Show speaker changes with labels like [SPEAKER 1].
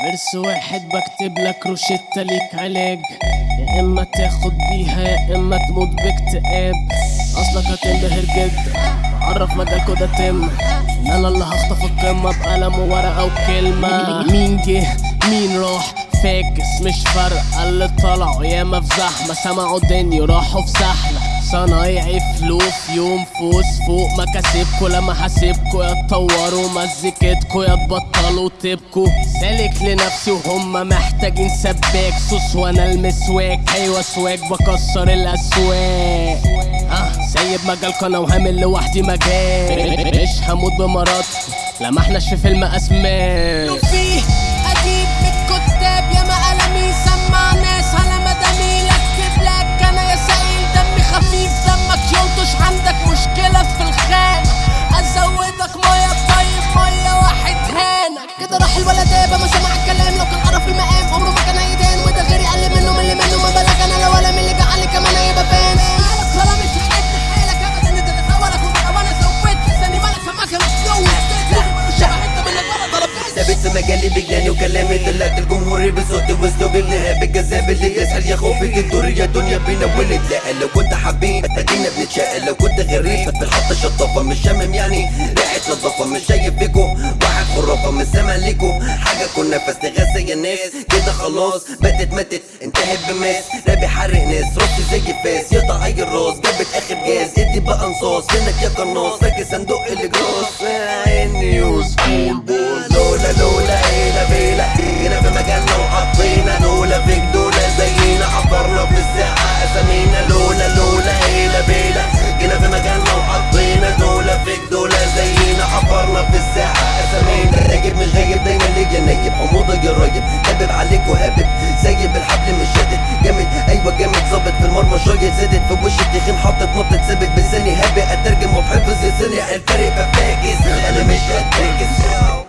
[SPEAKER 1] فيرس واحد بكتب لك روشتة ليك علاج. يا إما تاخد بيها يا إما تموت باكتئاب. أصلك هتنبهر جدا عرف مجالكوا ده تم. إن أنا اللي هخطف القمة بقلم وورقة وكلمة. مين جه؟ مين راح؟ فاكس مش فارقة اللي طلعوا. ياما في زحمة سمعوا الدنيا راحوا في سحلة صنايعي فلوس يوم فوز فوق مكاسبكوا لما حاسبكوا يا تطوروا مزيكتكوا يا تبطلوا تبكوا سالك لنفسي وهم محتاجين سباك. سوس وأنا المسواك. أيوه سواك بكسر الأسواق. آه سايب مجالكوا أنا وهامل لوحدي مجال. مش هموت بمرضكوا لا ما احناش في فيلم اسماء
[SPEAKER 2] مجالي بجناني وكلامي طلعت الجمهور بصوتي واسلوبي النهاب الجذاب اللي يسهل يا خوفي تدور يا دنيا بينا ونتلاقى لو كنت حبيب ادينا بنتشاقى لو كنت غريب في الحط شطافة مش شامم يعني. ريحة نظافة مش شايف فيكو واحد خرافة مش سامع ليكو حاجة كنا فاستغاثة يا ناس كده خلاص ماتت ماتت. انتهت بماس. رابي حرق ناس. راسي زي فاس. يقطع اي الراس. جابت آخر جاز. ادي بقى انصاص فينك يا قناص. فاكر صندوق الجراس. نيوز لولا هابب عليك وهابب سايب الحبل مش شادد جامد. أيوه جامد. ظابط في المرمى شوية زادت. في وش التخين حاطط نقطة ثابت بلساني هابي اترجم وبحفظ لساني. الفرق بفاكس أنا مش قد